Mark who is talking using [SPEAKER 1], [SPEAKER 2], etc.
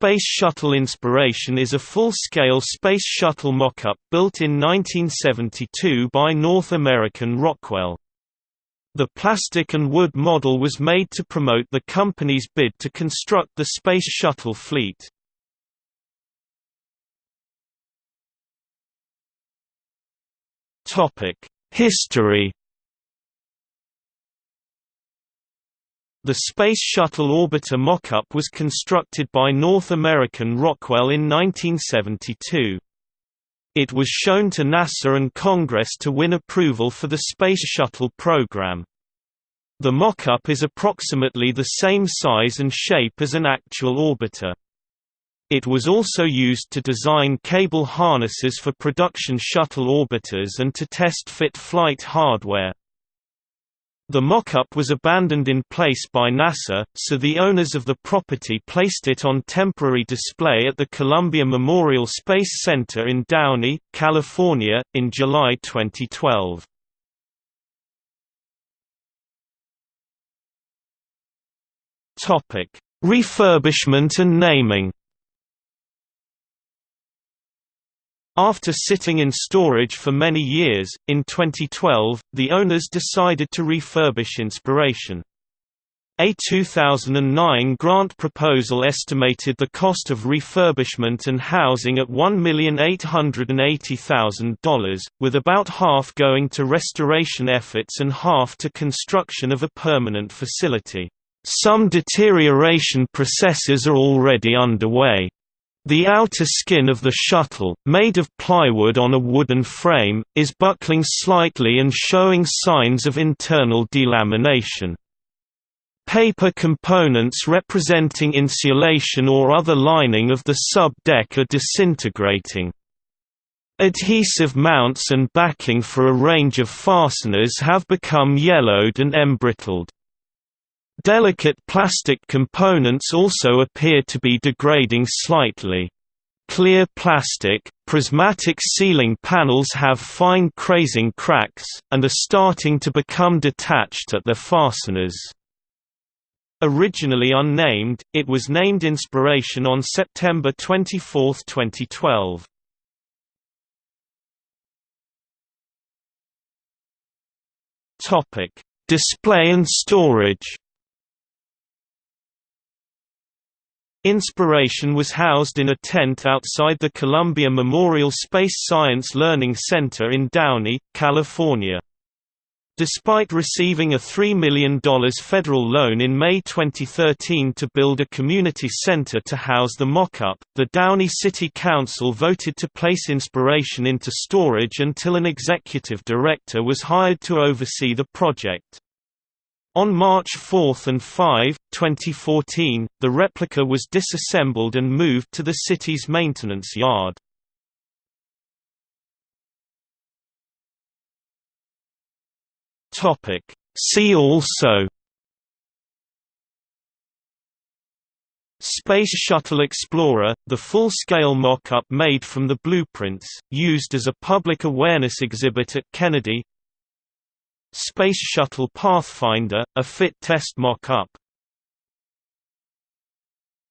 [SPEAKER 1] Space Shuttle Inspiration is a full-scale Space Shuttle mock-up built in 1972 by North American Rockwell. The plastic and wood model was made to promote the company's bid to construct the Space Shuttle fleet. History The Space Shuttle Orbiter mock-up was constructed by North American Rockwell in 1972. It was shown to NASA and Congress to win approval for the Space Shuttle program. The mock-up is approximately the same size and shape as an actual orbiter. It was also used to design cable harnesses for production shuttle orbiters and to test fit flight hardware. The mock-up was abandoned in place by NASA, so the owners of the property placed it on temporary display at the Columbia Memorial Space Center in Downey, California, in July 2012. Refurbishment and naming After sitting in storage for many years, in 2012, the owners decided to refurbish Inspiration. A 2009 grant proposal estimated the cost of refurbishment and housing at $1,880,000, with about half going to restoration efforts and half to construction of a permanent facility. Some deterioration processes are already underway. The outer skin of the shuttle, made of plywood on a wooden frame, is buckling slightly and showing signs of internal delamination. Paper components representing insulation or other lining of the sub-deck are disintegrating. Adhesive mounts and backing for a range of fasteners have become yellowed and embrittled. Delicate plastic components also appear to be degrading slightly. Clear plastic, prismatic ceiling panels have fine crazing cracks, and are starting to become detached at their fasteners. Originally unnamed, it was named Inspiration on September 24, 2012. Display and storage Inspiration was housed in a tent outside the Columbia Memorial Space Science Learning Center in Downey, California. Despite receiving a $3 million federal loan in May 2013 to build a community center to house the mock-up, the Downey City Council voted to place Inspiration into storage until an executive director was hired to oversee the project. On March 4 and 5, 2014, the replica was disassembled and moved to the city's maintenance yard. See also Space Shuttle Explorer, the full-scale mock-up made from the blueprints, used as a public awareness exhibit at Kennedy Space Shuttle Pathfinder, a fit test mock-up